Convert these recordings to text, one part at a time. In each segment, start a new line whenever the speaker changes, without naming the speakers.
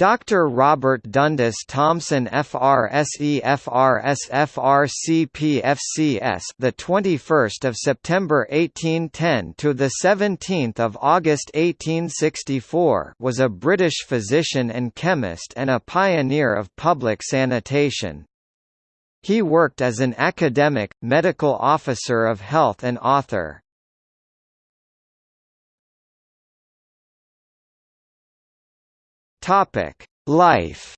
Dr. Robert Dundas Thomson FRSE FRS FRCP the 21st of September 1810 to the 17th of August 1864 was a British physician and chemist and a pioneer of public sanitation. He worked as an academic, medical officer of health and author. Topic: Life.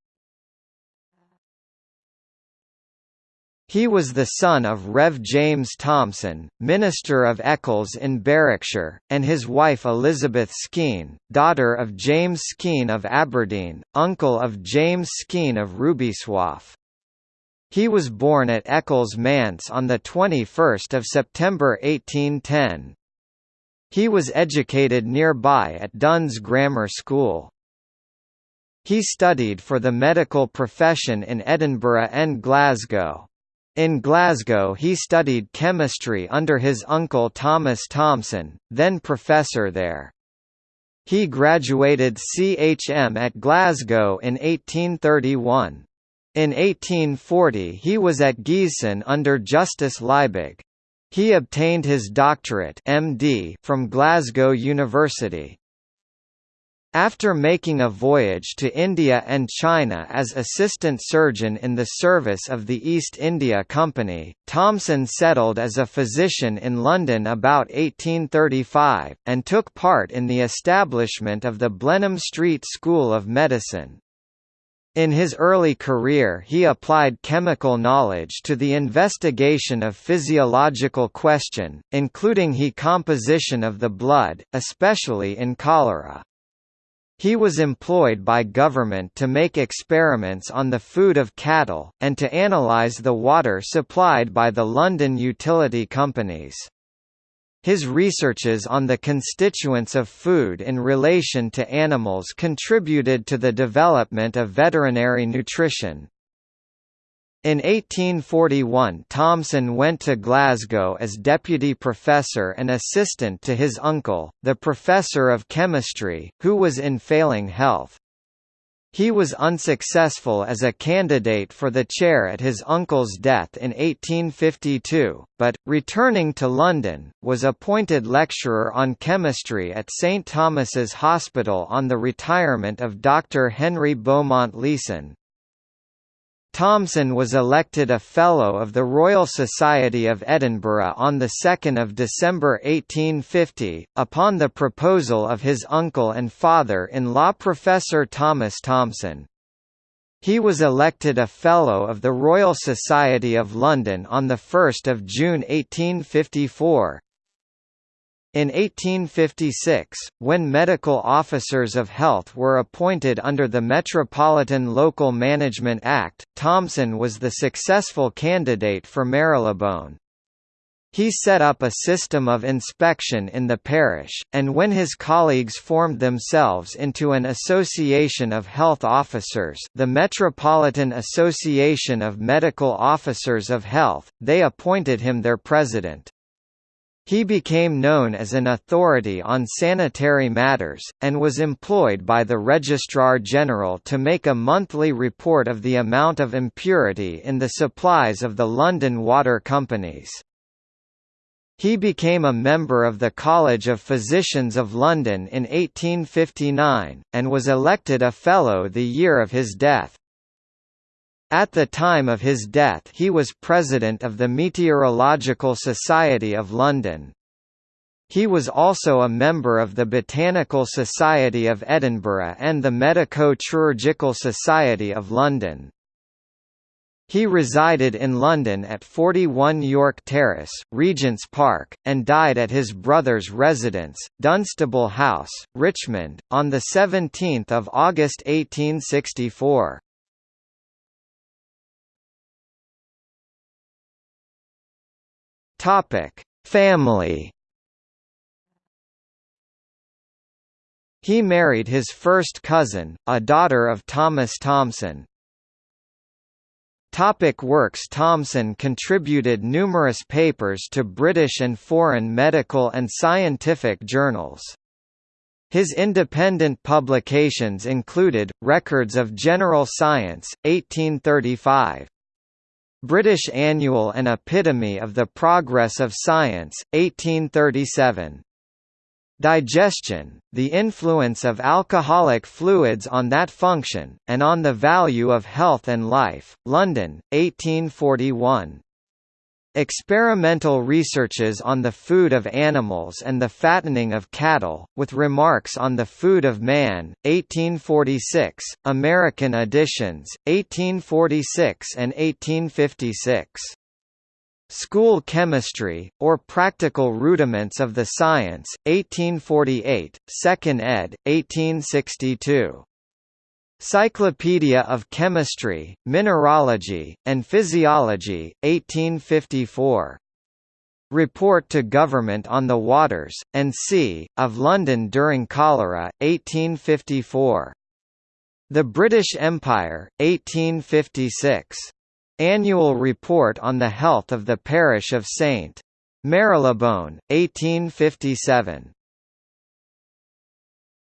He was the son of Rev. James Thomson, minister of Eccles in Berwickshire, and his wife Elizabeth Skene, daughter of James Skene of Aberdeen, uncle of James Skene of Rubislaw. He was born at Eccles Manse on 21 September 1810. He was educated nearby at Duns Grammar School. He studied for the medical profession in Edinburgh and Glasgow. In Glasgow he studied chemistry under his uncle Thomas Thomson, then professor there. He graduated CHM at Glasgow in 1831. In 1840 he was at Giessen under Justus Liebig. He obtained his doctorate MD from Glasgow University. After making a voyage to India and China as assistant surgeon in the service of the East India Company, Thomson settled as a physician in London about 1835, and took part in the establishment of the Blenheim Street School of Medicine. In his early career he applied chemical knowledge to the investigation of physiological question, including he composition of the blood, especially in cholera. He was employed by government to make experiments on the food of cattle, and to analyse the water supplied by the London utility companies. His researches on the constituents of food in relation to animals contributed to the development of veterinary nutrition. In 1841 Thomson went to Glasgow as deputy professor and assistant to his uncle, the professor of chemistry, who was in failing health. He was unsuccessful as a candidate for the chair at his uncle's death in 1852, but, returning to London, was appointed lecturer on chemistry at St Thomas's Hospital on the retirement of Dr Henry Beaumont Leeson. Thomson was elected a Fellow of the Royal Society of Edinburgh on 2 December 1850, upon the proposal of his uncle and father-in-law Professor Thomas Thomson. He was elected a Fellow of the Royal Society of London on 1 June 1854. In 1856, when medical officers of health were appointed under the Metropolitan Local Management Act, Thomson was the successful candidate for Marylebone. He set up a system of inspection in the parish, and when his colleagues formed themselves into an association of health officers the Metropolitan Association of Medical Officers of Health, they appointed him their president. He became known as an authority on sanitary matters, and was employed by the Registrar General to make a monthly report of the amount of impurity in the supplies of the London water companies. He became a member of the College of Physicians of London in 1859, and was elected a Fellow the year of his death. At the time of his death he was president of the Meteorological Society of London. He was also a member of the Botanical Society of Edinburgh and the Medico-Chirurgical Society of London. He resided in London at 41 York Terrace, Regent's Park, and died at his brother's residence, Dunstable House, Richmond, on 17 August 1864. Topic: Family. He married his first cousin, a daughter of Thomas Thomson. Topic works Thomson contributed numerous papers to British and foreign medical and scientific journals. His independent publications included, Records of General Science, 1835. British Annual and Epitome of the Progress of Science, 1837. Digestion, the influence of alcoholic fluids on that function, and on the value of health and life, London, 1841. Experimental researches on the food of animals and the fattening of cattle, with remarks on the food of man, 1846, American editions, 1846 and 1856. School Chemistry, or Practical Rudiments of the Science, 1848, 2nd ed., 1862. Cyclopedia of Chemistry, Mineralogy, and Physiology, 1854. Report to Government on the Waters, and Sea, of London during cholera, 1854. The British Empire, 1856. Annual Report on the Health of the Parish of St. Marylebone, 1857.